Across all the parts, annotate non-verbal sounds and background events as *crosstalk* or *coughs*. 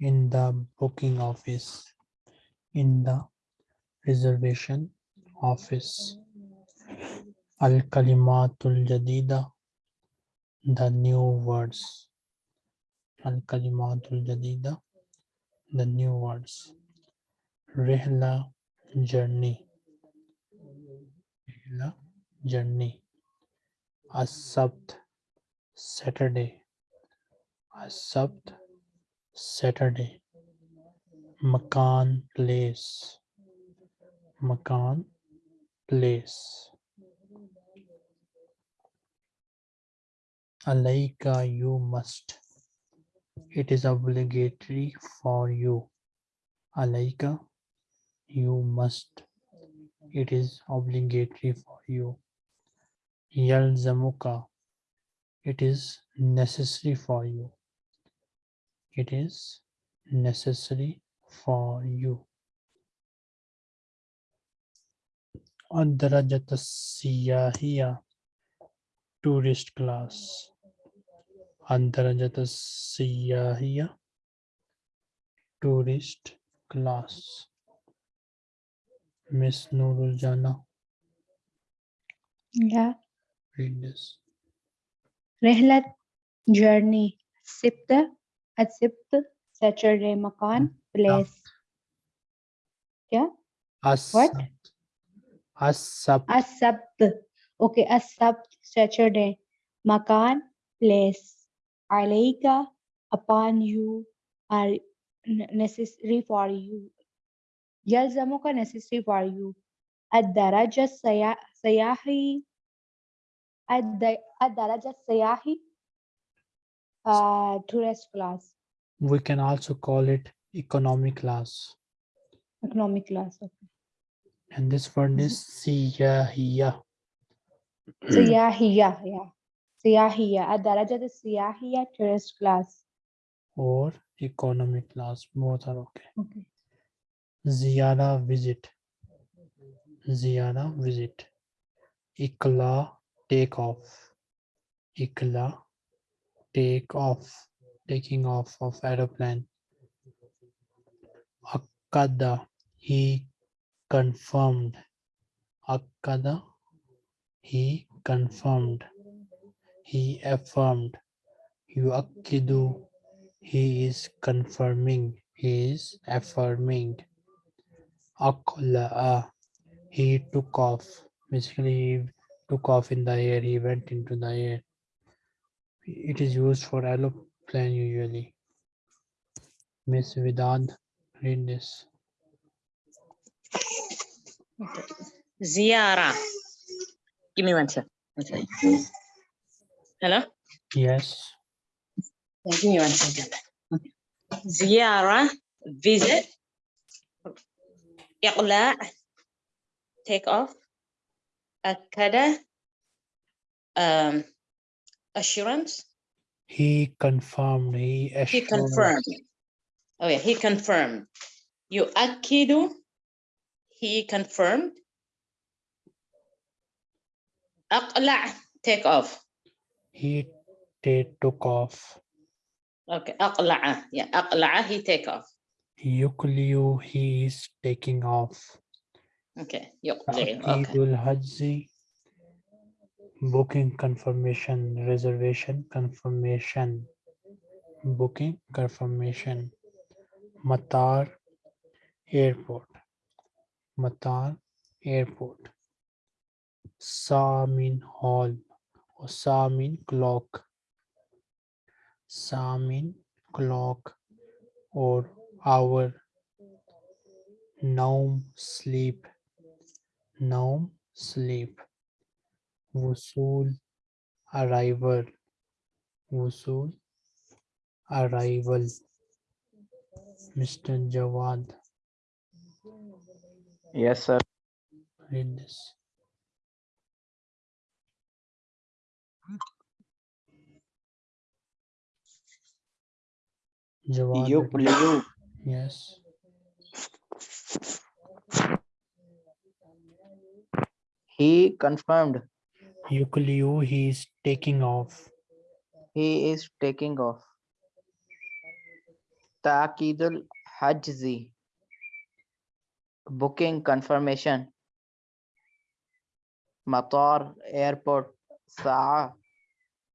In the booking office. In the reservation office. The new words. The new words. Rihla journey the journey. A sabt Saturday. A sabt Saturday. Makan place. Makan place. Alaika, you must. It is obligatory for you. Alaika, you must it is obligatory for you. Yalzamuka, it is necessary for you. It is necessary for you. Adrajata Siyahiya, tourist class. Adrajata Siyahiya, tourist class. Miss Nurul Jana. Yeah. Read this. Rehlat journey. Sipt accept Saturday makan place. Yeah. As what? Asab. Asab. Okay, Asab Saturday. Makan place. Alayka upon you are necessary for you يلزمك necessary for you الدرجة السيا- السياحي الد- الدرجة السياحي uh, tourist class we can also call it economic class economic class okay. and this word is سياحية سياحية *clears throat* *clears throat* yeah. سياحية الدرجة السياحية tourist class or economic class both are okay okay. Ziyara visit. Ziyara visit. Ikla take off Ikla take off taking off of aeroplane. Akkada. He confirmed. Akkada. He confirmed. He affirmed. Yuakkidu. He is confirming. He is affirming Aqla'a uh, he took off basically he took off in the air he went into the air it is used for aeroplane usually miss vidad read this Ziara. Give me one second. Hello? yes give me one second. Okay. Ziara, visit. Iqla, take off. Akada, um, assurance. he confirmed he He confirmed. Oh yeah, he confirmed. You akidu, he confirmed. Aqla, take off. he ta- took off Okay, aqla'a. Yeah, aqla'a, he take off. Yukliu he is taking off Okay, yuqli. Uh, okay. Akidul Hajji booking confirmation reservation confirmation booking confirmation Matar airport Matar airport Samin hall or Samin clock Samin clock or our naum sleep naum sleep wusul arrival wusul arrival mr jawad yes sir. Read this jawad yes He confirmed Yukliu, he is taking off. he is taking off. Ta'kidul Hajzi. Booking confirmation. Matar airport. Sa'a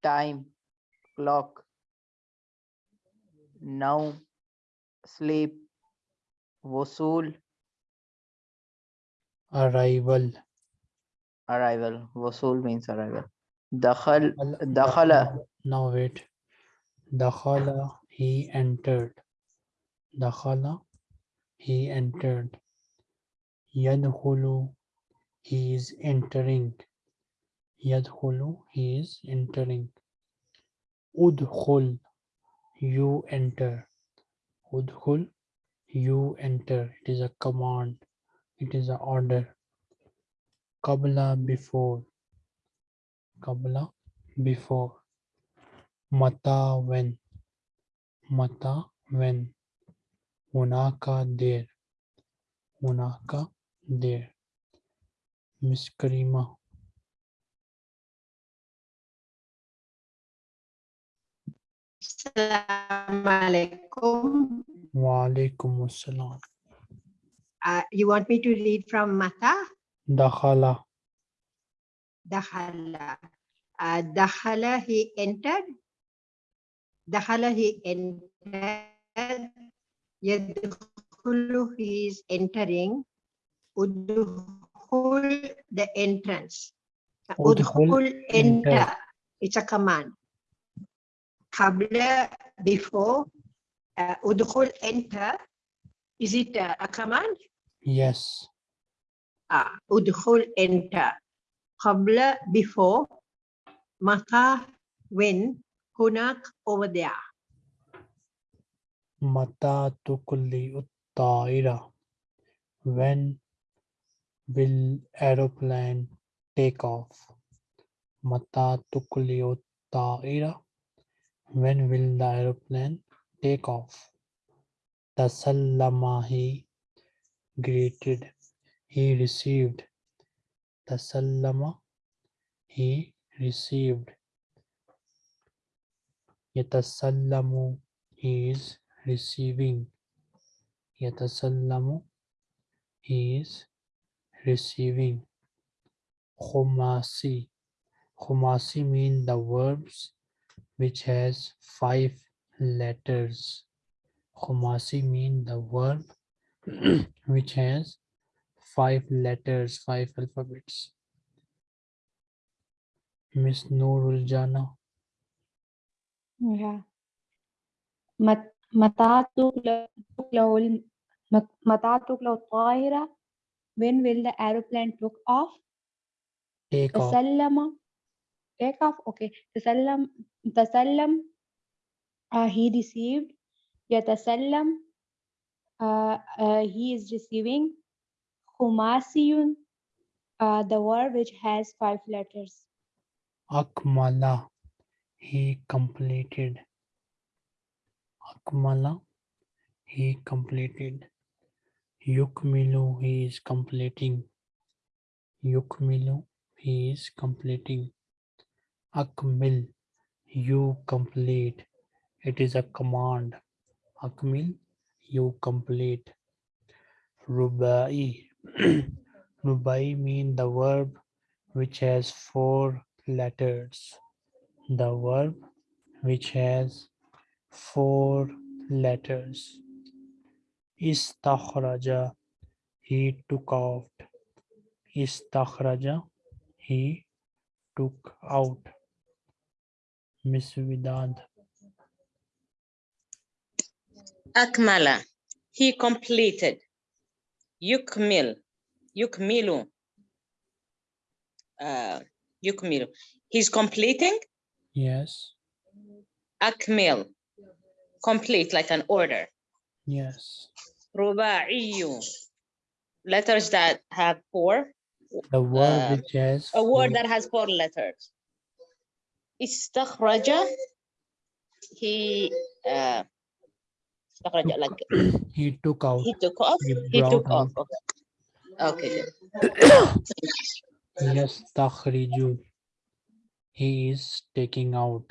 time clock. Now sleep. Wusul Arrival. arrival. Wusul means arrival. Al- dakhala Now wait. Dakhala, he entered. Dakhala, he entered. Yadkhulu, he is entering. Yadkhulu, he is entering. Udkhul, you enter. Udkhul, you enter. It is a command. It is an order. Qabla, before. Qabla, before. Mata, when. Mata, when. Hunaka, there. Hunaka, there. Miss Karima. Assalamu alaikum. Wa alaikum assalam. Uh, you want me to read from Mata? Dakhala. Dakhala. Uh, Dakhala, he entered. Dakhala, he entered. Yadkhulu, he is entering. Udkhul, the entrance. Uh, Udkhul, enter. enter. It's a command. Qabla, before. Uh, enter. Is it uh, a command? Yes. Ah, udkhul enter. Qabla before. Maka when. Hunak over there. Mata tukli uttaira. When will aeroplane take off? Mata tukli uttaira. When will the aeroplane take off? Tasallama he greeted. He received. Tasallama he received. Yatasallamu he is receiving. Yatasallamu he is receiving. Khumasi. Khumasi mean the verbs which has five letters. Khumasi mean the verb *clears throat* which has five letters, five alphabets. Miss Noorul Jana. Yeah. Matatukla. When will the aeroplane took off? Take off. Okay, okay. Tasallam tasallam uh, he received yatasallam uh, uh, he is receiving khumasiyun uh, the word which has five letters. Akmala he completed. Akmala he completed. Yukmilu he is completing. Yukmilu he is completing. Akmil. You complete. It is a command. Akmil. You complete. Rubai. *clears throat* Rubai mean the verb which has four letters. The verb which has four letters. Istakhraja. He took out. Istakhraja. He took out. Miss Vidad. Akmala, he completed. Yukmil, yukmilu. Uh, yukmilu, he's completing. Yes. Akmil, complete like an order. Yes. Ruba'iyu, letters that have four. The word Uh, which has A word four- that has four letters. Istakhraja, he, uh, istakhraja, like *clears throat* he took out. he took off, He he took out. off, okay. Okay, good. Yastakhriju. He is taking out.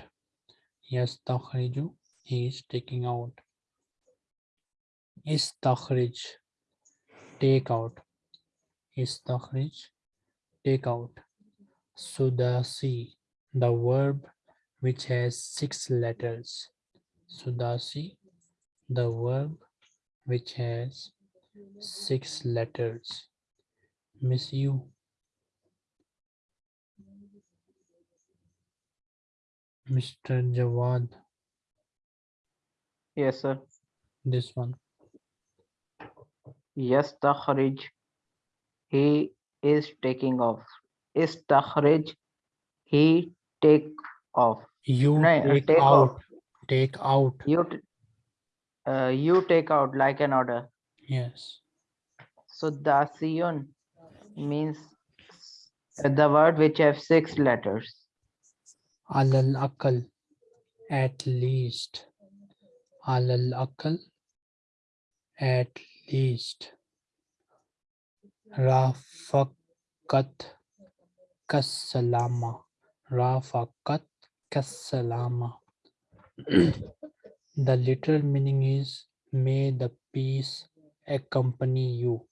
Yastakhriju. He is taking out. Istakhrij. Take out. Istakhrij. Take out. Sudasi. The verb which has six letters. Sudasi. The verb which has six letters. Miss you. Mr. Jawad, Yes, sir. this one. Yes, Yastakhrij. He is taking off. Is Istakhrij. He take off. You No, take, take out. off. Take out. You uh, you take out like an order. Yes. So dasiyun means the word which have six letters. Alal akal. At least. Alal akal. At least. Rafakat kasalama. Rafakat kasalama. *clears throat* the literal meaning is may the peace accompany you.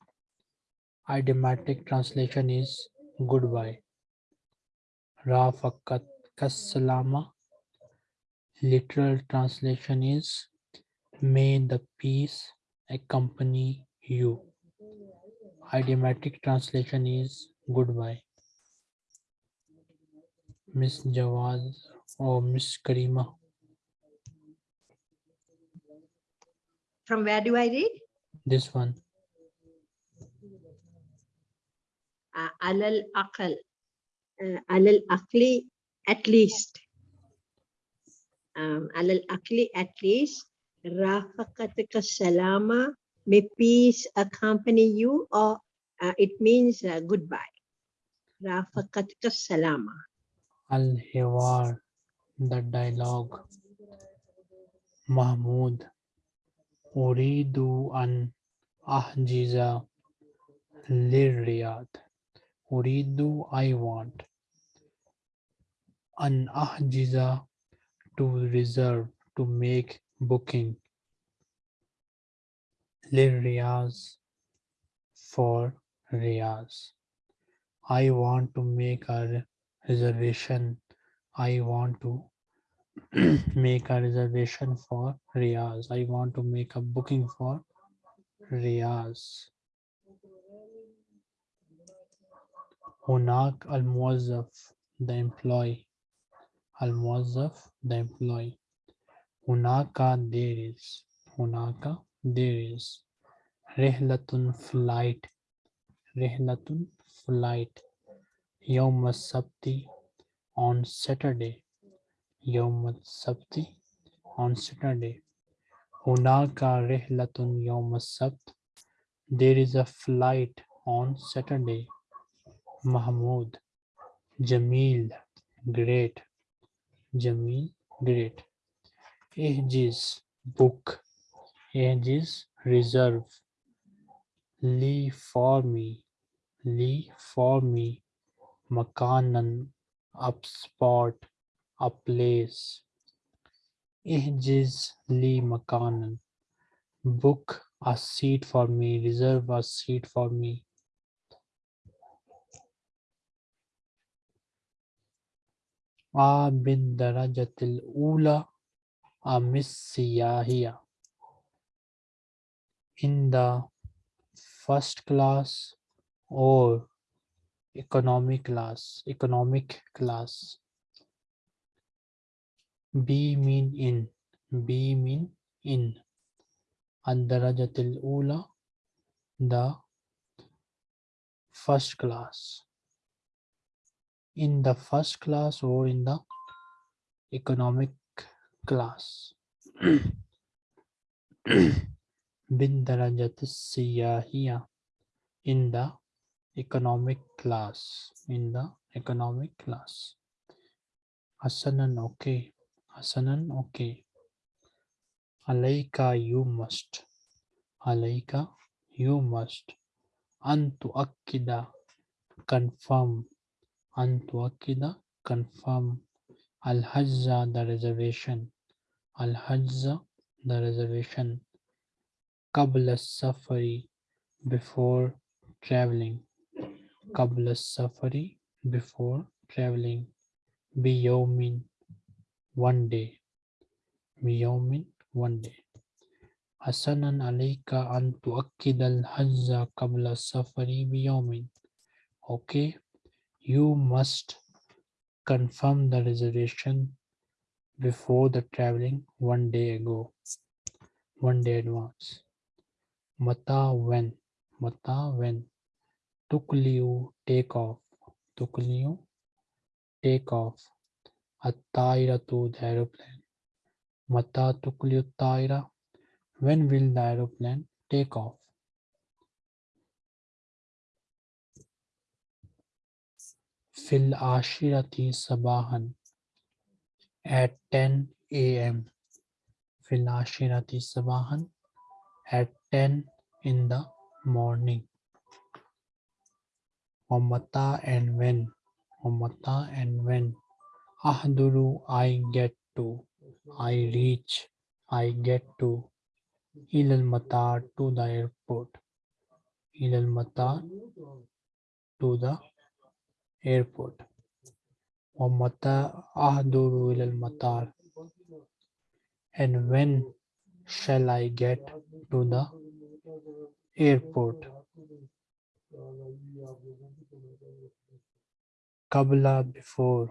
Idiomatic translation is goodbye. Rafakat kasalama. Literal translation is may the peace accompany you. Idiomatic translation is goodbye. Miss Jawad or Miss Karima. From where do I read? This one. Uh, alal aqal. Uh, alal aqli at least. Um, alal Akli, at least. Rafaqatika salama. May peace accompany you or uh, it means uh, goodbye. Rafaqatika salama. Al Hiwar, the dialogue. Mahmud. Uridu an ahjiza lirriyad. Uridu, I want. An ahjiza, to reserve, to make booking. Lirriyaz, for Riyaz. I want to make a reservation. I want to *clears throat* make a reservation for Riyaz. I want to make a booking for Riyaz. Hunak al Muazzaf, the employee. Al Muazzaf, the employee. Hunaka, there is. Hunaka, there is. Rihlatun, flight. Rihlatun, flight. Yawm Sabti, on Saturday. Yom Sabti, on Saturday. Hunaka rehlatun yom sabt. There is a flight on Saturday. Mahmud. Jamil. Great. Jamil. Great. Ihjiz. Book. Ihjiz. Reserve. Lee for me. Lee for me. Makanan. Up spot. A place. Ihjiz li makanan. Book a seat for me. Reserve a seat for me. A bin darajatil ula a missiyahiya. In the first class or economy class, economic class. B mean in, B mean in. Ad-darajatil ula, the first class. In the first class or in the economic class. *coughs* Darajatis siyahiya, in the economic class. In the economic class. Asanan okay. Asanan okay. Alayka you must. Alayka you must. Antu akida confirm. Antu akida confirm. Al hajja the reservation. Al hajja the reservation. Qabla safari before traveling. قبل السفر before traveling بيوم one day بيوم one day حسنا عليك أن تؤكد الحجز قبل السفر بيوم okay you must confirm the reservation before the traveling one day ago one day advance mata when mata when Tukliu take off. Tukliu take off. At-tairatu the aeroplane. Mata tukliu taira when will the aeroplane take off? Fil ashirati sabahan at 10 a.m. fil ashirati sabahan at 10 in the morning Omata and when. Omata and when. Ahduru, I get to. I reach. I get to. Ilal Mata to the airport. Ilal Mata to the airport. Omata ahduru ilal matar. And when shall I get to the airport? Kabla before.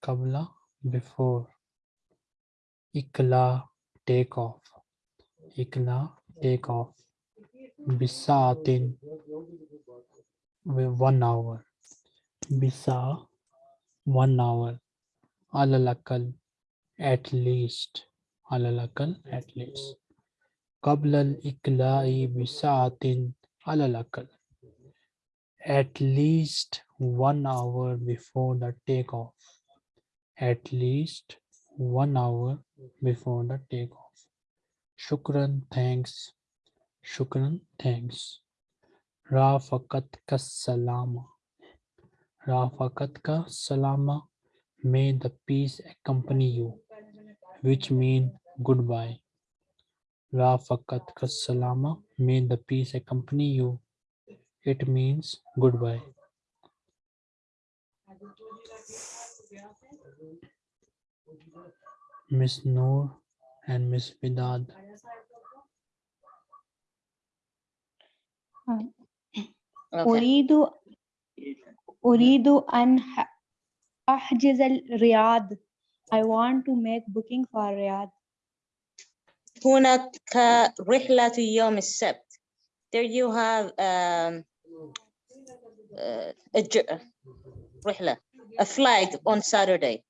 Kabla before. Ikla take off. Ikla take off. Bisatin one hour. Bisa one hour. Alalakal at least. Alalakal at least. Kabla al-ikla'i bisatin Alalakal at least one hour before the takeoff. At least one hour before the takeoff. Shukran, thanks. Shukran, thanks. Rafakat ka salama. Rafakat ka salama. May the peace accompany you, which means goodbye. rafaqatka salama may the peace accompany you it means goodbye Miss Noor and Miss Vidad. Okay. أريد أريد أن ح- أحجز الرياض I want to make booking for Riyadh. هناك رحلة يوم السبت. There you have um, uh, a j- رحلة, a flight on Saturday.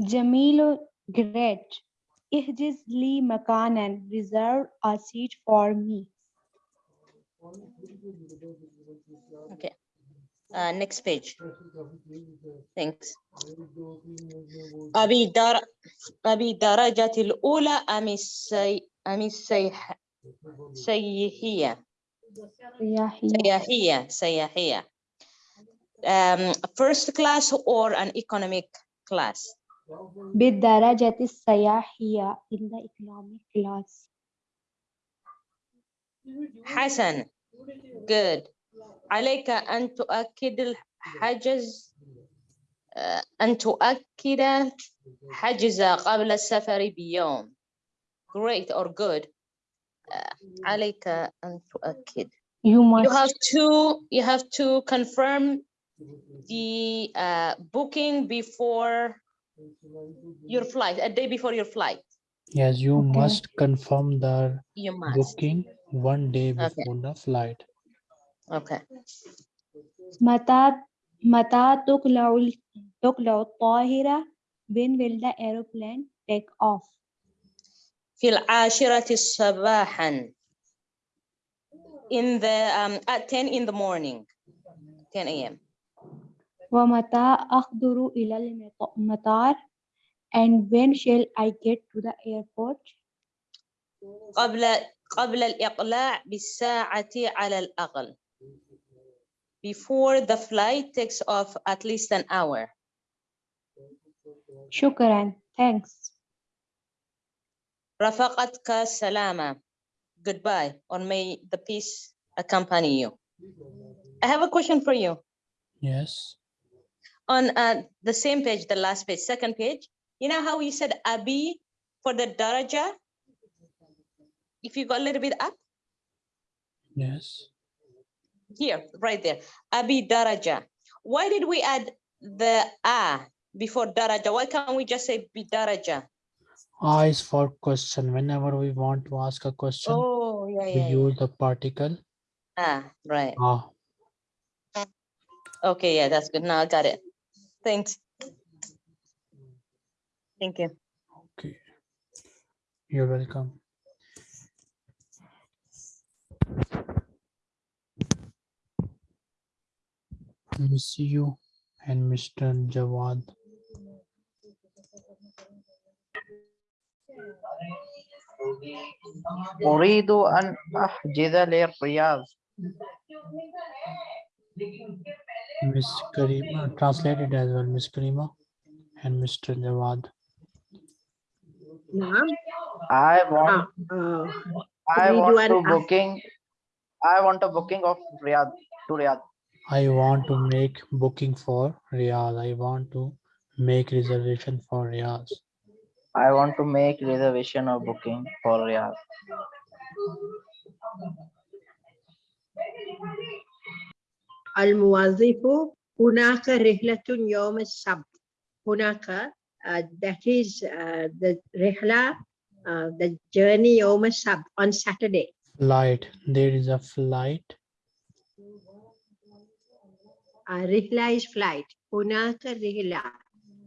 جميل great احجز لي مكانا reserve a seat for me Okay. Uh, next page. Thanks. أبي در أبي الدرجة الأولى أم السي أم السيح سياحية سياحية سياحية سياحية um, first class or an economic class بالدرجة السياحية in the economic class حسن good عليك أن تؤكد الحجز آه، أن تؤكد حجز قبل السفر بيوم great or good آه، عليك أن تؤكد you must you have to you have to confirm the uh, booking before your flight a day before your flight Yes, you Okay. must confirm the you must booking one day Okay. before the flight. okay. متى متى تقلع تقلع when will the aeroplane take off في العاشرة صباحا. In the um, at 10 in the morning. 10 a.m. ومتى أحضر إلى المط- المطار and when shall I get to the airport? قبل قبل الإقلاع بالساعة على الأقل. before the flight takes off at least an hour. شكرا thanks رفقتك سلامة. Goodbye, or may the peace accompany you. I have a question for you. Yes. On uh, the same page, the last page, second page, you know how you said Abi for the daraja? If you go a little bit up, Yes. here, right there, Abi daraja. Why did we add the A before daraja? Why can't we just say bi daraja? I is for question. Whenever we want to ask a question, Oh, yeah, we yeah, yeah. use the particle Ah, right. ah. Okay, yeah, that's good. Now I got it. Thanks. Thank you. Okay. You're welcome. Miss you and Mr. Jawad. أريد أن أحجز للرياض Miss Karima, translated as well, Miss Karima and Mr. Jawad. نعم I want آه. آه. I أريد want أن to أح- booking I want a booking of Riyadh to Riyadh. I want to make booking for Riyadh. I want to make reservation for Riyadh. I want to make reservation or booking for Riyadh. الموظف هناك رحلة يوم السبت هناك uh, that is uh, the رحلة uh, the journey يوم السبت on Saturday Flight. There is a flight. uh, Rihla is flight. Punaka Rihla.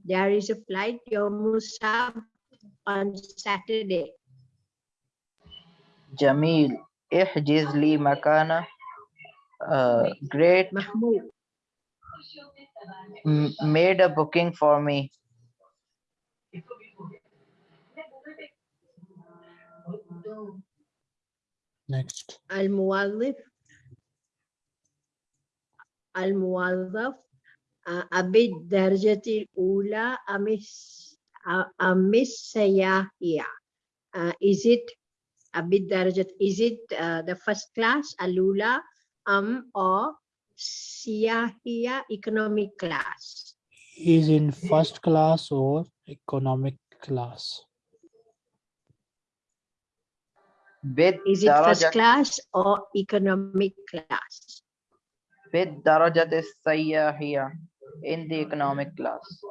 There is a flight Yomusab on Saturday. Jamil. Ihjiz li makana. Uh, great. Mahmoud. Made a booking for me. Next. Al-Muwallif. الموظف آه، أبي الدرجة الأولى أم الس- آه، أم السياحية آه، is it أبي الدرجة is it uh, the first class الأولى أم or سياحية economic class Is in first class or economic class. is it first بالدرجة class or economic class بالدرجة السياحية in the economic class.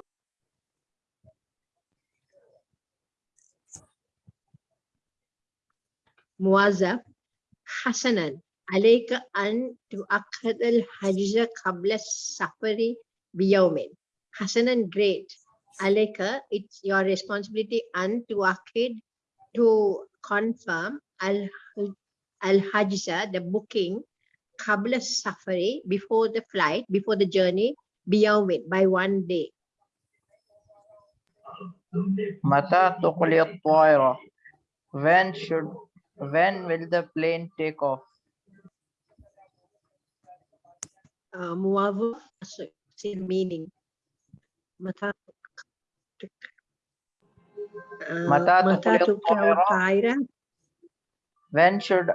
موظف حسنا عليك أن تؤكد الحجز قبل السفر بيوم حسنا great عليك it's your responsibility أن تؤكد to confirm الح- الحجز the booking قبل السفر before the flight before the journey بيوم by one day متى تقلي الطائرة? When should when will the plane take off? uh, موظف see meaning متى آه، متى متى تقلع تقلع الطائرة؟ الطائرة When should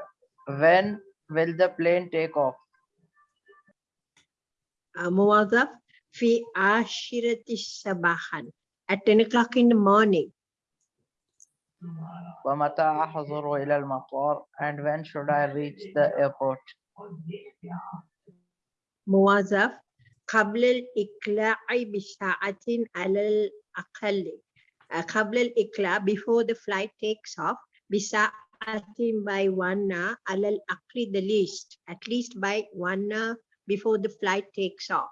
when will the plane take off? آه، موظف في عاشرة صباحا at 10 o'clock in the morning ومتى أحضر إلى المطار? And when should I reach the airport? موظف قبل الإقلاع بساعة على الأقل آه، قبل الإقلاع before the flight takes off بساعة asim by Wanna alal akri the least, at least by Wanna before the flight takes off.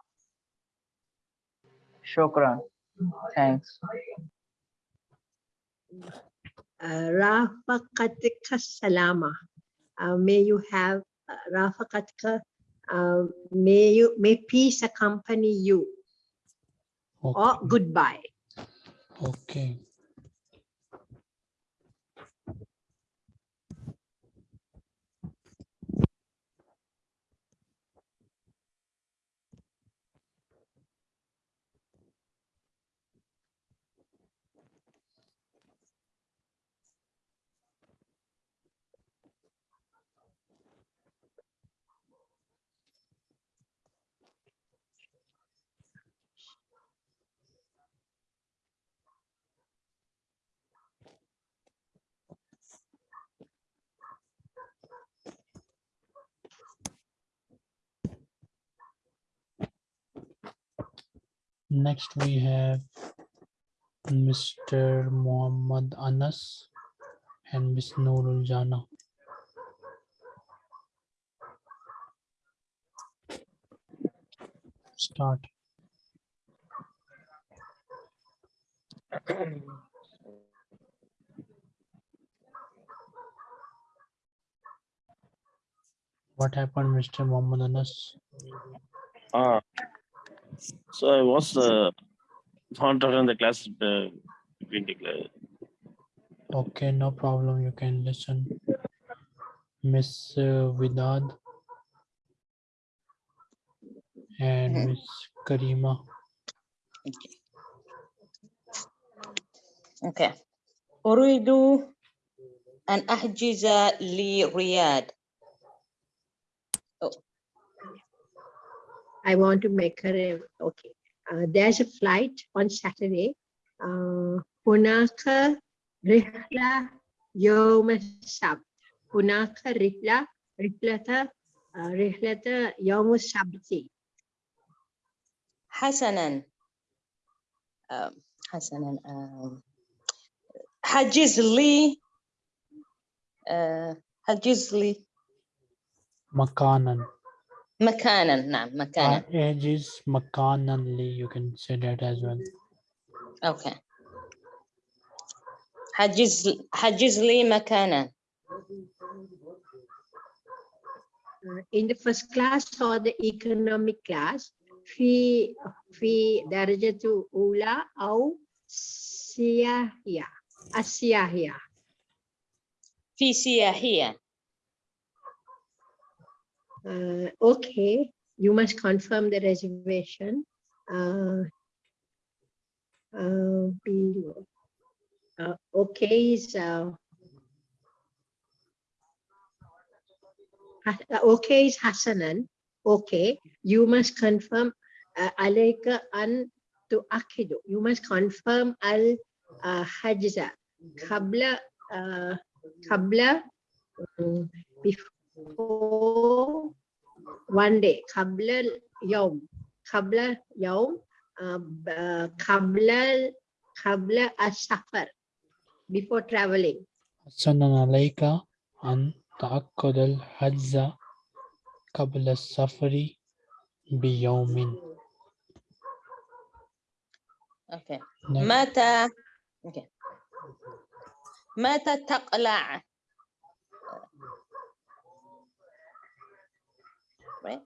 Shukran. Thanks. Rafaqatika uh, salama. Uh, may you have uh, Rafaqatika. Uh, may you may peace accompany you. Okay. Or goodbye. Okay. Next we have Mr. Muhammad Anas and Miss Noorul Jana. Start. What happened, Mr. Muhammad Anas? Ah, so I was uh, found out in the class uh, between the class. Okay, no problem. You can listen. Miss uh, Vidad and Mhm. Miss Karima. Okay. أريد أن أحجز لرياض. I want to make her, a- okay. Uh, there's a flight on Saturday. Uh, هناك رحلة يوم السبت. هناك رحلة رحلة آه، رحلة يوم السبت. حسنا آم، حسنا آم، حجز لي آه، حجز لي Makanan. مكانا نعم مكانا Ages Makanan Lee. You can say that as well. اوكي حجز حجز لي مكانا Uh, in the first class or the economic class في في درجة أولى أو سياحية السياحية في سياحية Uh, okay, you must confirm the reservation. Uh, uh. Uh, okay is uh, okay is Hassanan. Okay, you must confirm uh, alayka an tuakidu. You must confirm al hajza. Qabla uh, qabla um, before one day. قبل اليوم قبل يوم قبل قبل السفر before traveling. حسنا عليك أن تعقد الحجز قبل السفر بيوم. أوكي Next. متى أوكي متى تقلع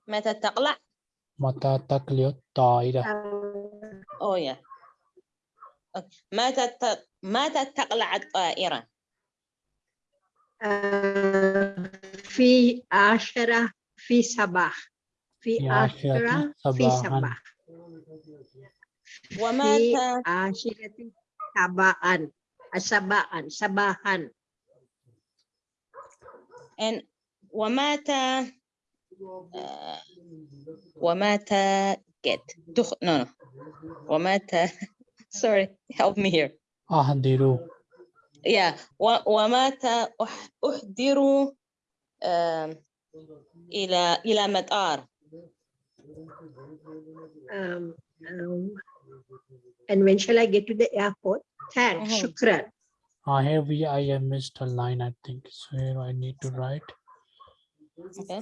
متى تقلع متى تقلع الطائرة؟ آه، اوه يا أوكي. متى ت... متى تقلع الطائرة آه، في عشرة في صباح في في عشرة عشرة في صباحاً. صباح في ومتى عشرة صباحا صباحا صباحا and ومتى آه، ومتى get دخ... no, no. ومتى sorry help me here أحضروا yeah و... ومتى أح... أحضر آم، إلى إلى مطار um, um, and when shall I get to the airport? Thanks, Mhm. shukran. Uh, here we I have missed a line I think so here I need to write okay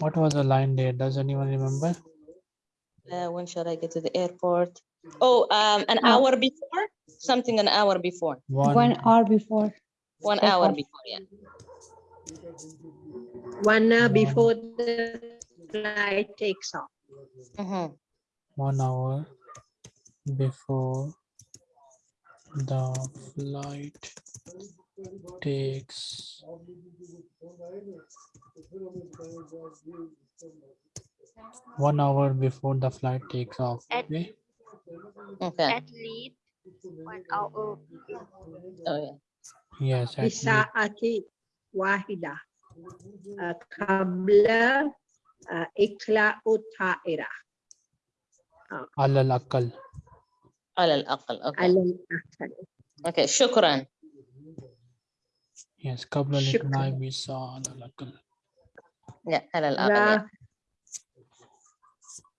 what was the line there does anyone remember uh, when should I get to the airport oh um an Uh, hour before something an hour before one, One hour before. one hour Airport. before yeah One hour One. before the flight takes off. Mhm. one hour before the flight takes one hour before the flight takes off At- okay okay at least one hour oh yeah yes at least. بساعة واحدة uh, قبل uh, إقلاع الطائرة على الأقل على الأقل okay على الأقل. okay شكرا Yes, kabla liqnai bisa alalakal. Yeah, alal -al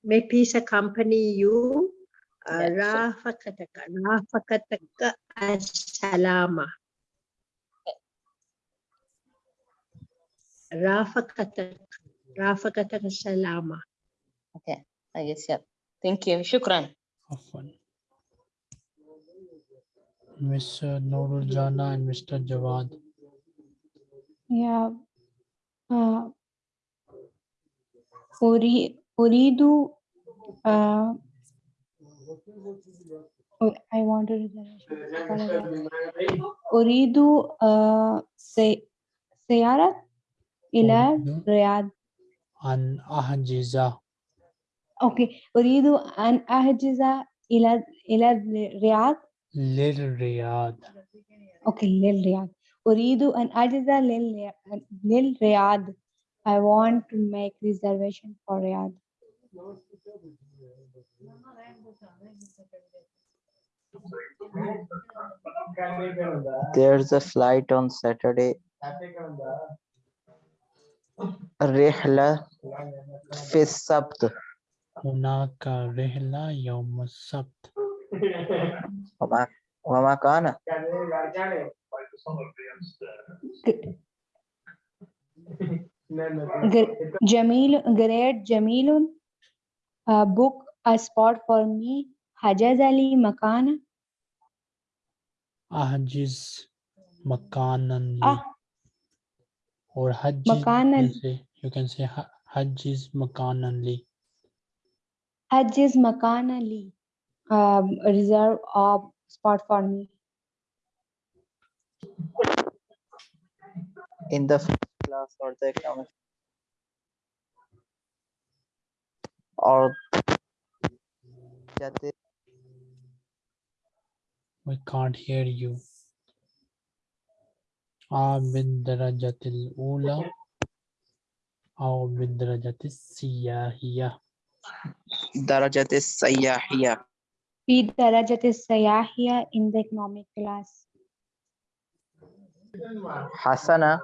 May peace accompany you. Uh, yes. Rafakataka, Rafakataka as-salama. Rafakataka, Rafakataka salama. Okay, I guess, yeah. Thank you. Shukran. Often. Miss Noorul Jana and Mr. Jawad. Yeah. Uh, أري- أريد uh, oh, I want to reservation. أريد uh, سي- سيارة إلى أريد الرياض أن أحجز أوكي أريد أن أحجز إلى إلى الرياض للرياض أوكي للرياض أريد أن أحجز للري- للرياض I want to make reservation for Riyadh. There's a flight on Saturday. رحلة في السبت هناك رحلة يوم السبت Wamakana. Jamil, great Jamilun. Uh, book a spot for me. Hajaz Ali Makana. Ahjiz Makanan. Ah. Or Hajj. Makanan. You can say, say Hajj is Makananli. Hajj is Makananli. Um, reserve of spot for me. In the class or the economic or that we can't hear you. A Ula. الأولى أو بالدرجة السياحية Darajatis السياحية في درجة السياحية in the economic class. حسنا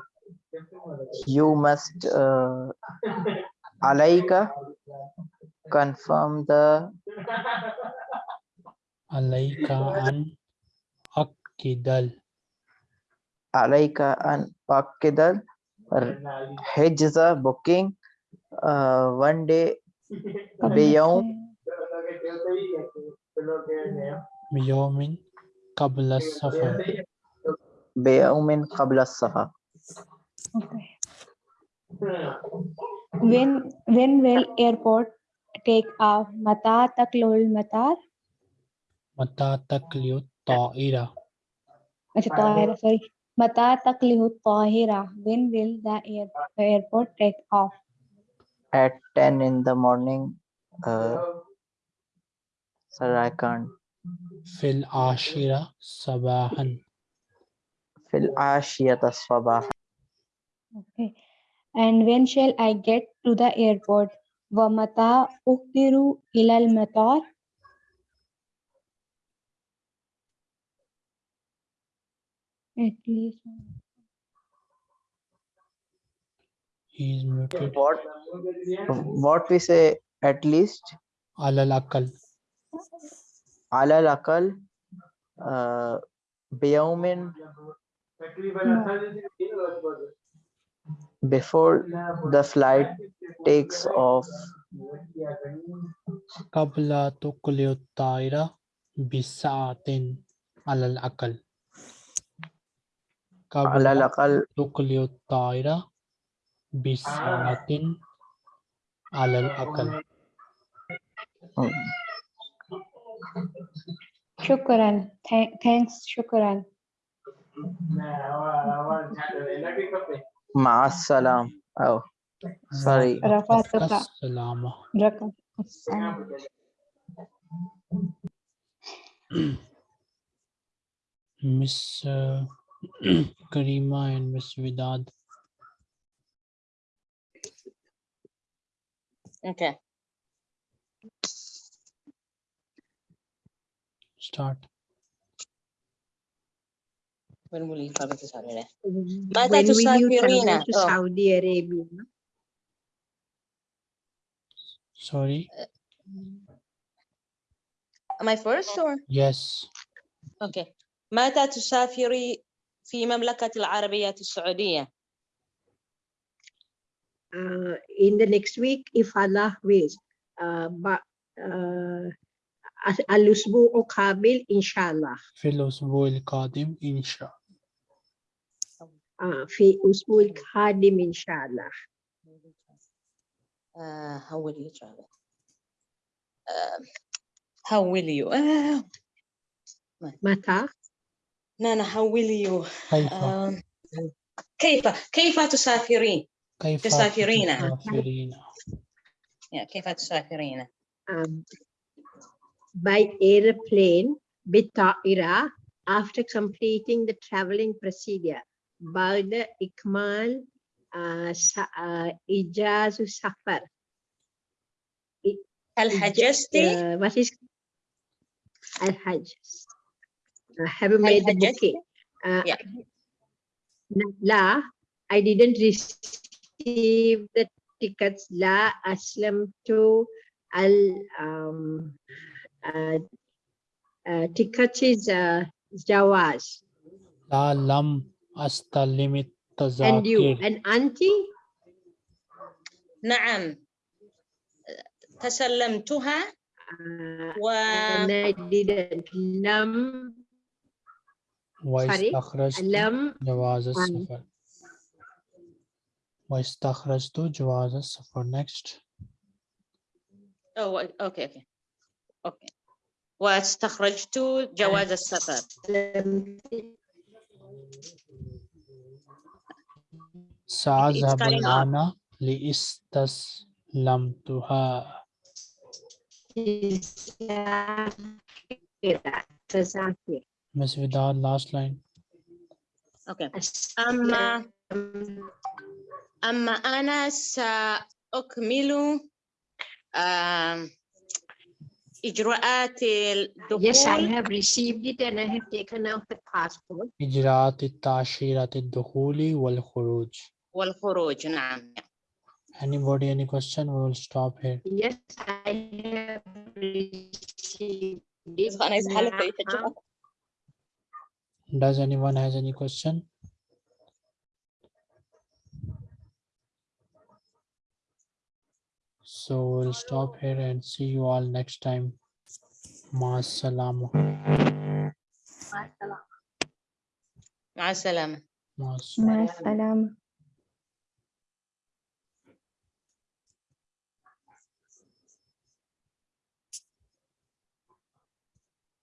you must uh, عليك confirm the عليك أن أكد عليك أن تؤكد حجز booking uh, one day قبل بيوم السيارة. بيوم قبل السفر بيوم قبل السفر Okay. When when will airport take off? متى تقلع المطار؟ متى تقلع الطائرة अच्छा طائرة sorry متى تقلع الطائرة? When will the air, airport take off? at 10 in the morning uh, Sir, I can't. Fil ashira sabahan. Fil ashiyata sabahan. Okay. And when shall I get to the airport? Vamata uktiru ilal matar. At least. Muted. What, what we say at least? Alal akal. على الأقل uh, بيوم before the flight takes off. قبل تقلع الطائرة بساعة على الأقل. على قبل الأقل. تقلع الطائرة بساعة على الأقل. Shukran. Th thanks, shukran. Ma'asalam. Oh, sorry. Rafatuka. Miss uh, Karima and Miss Vidad. Okay start When will you travel to Saudi? When متى will you تسافرين؟ travel to Oh. Saudi Arabia? sorry Am I first or? Yes. Okay. متى تسافري في مملكة العربية السعودية؟ Uh, in the next week, if Allah wills. Uh, but uh, al-usbu'u qabil, inshallah. في الأسبوع القادم إن شاء Uh, في أسبوع القادم إن شاء الله. Uh, how will you travel? Uh, how will you? Uh, متى؟ no, how will you? كيف Um, كيف كيف تسافرين؟ كيف تسافرين. تسافرين Yeah, كيف تسافرين؟ um, by airplane Bitaira after completing the traveling procedure by the Ikmal uh, uh, Ijazu Safar. Al-Hajasti? Uh, what is Al-Hajj? Uh, have you made the booking? Uh, yeah. La, I didn't receive the tickets. La Aslam to Al um, uh, uh, tickets is uh, جواز لا لم أستلم and you التذاكر and auntie نعم تسلمتها uh, و and I didn't لم واستخرجت لم جواز um, السفر واستخرجت جواز السفر next oh, okay, okay. Okay. واستخرجت جواز السفر. سأذهب. الآن لأستسلمتها تذاكر Miss Vidal last line Okay. أما أما أنا سأكمل آم، إجراءات Yes, I الدخول have received it and I have taken out the passport. إجراءات التأشيرة الدخول والخروج والخروج نعم Anybody any question we will stop here Yes, I have received it. أنا إذا حلفت now. يحجبك. Does anyone has any question So we'll stop here and see you all next time. Maasalamu. Maasalamu. Maasalamu. Maasalamu.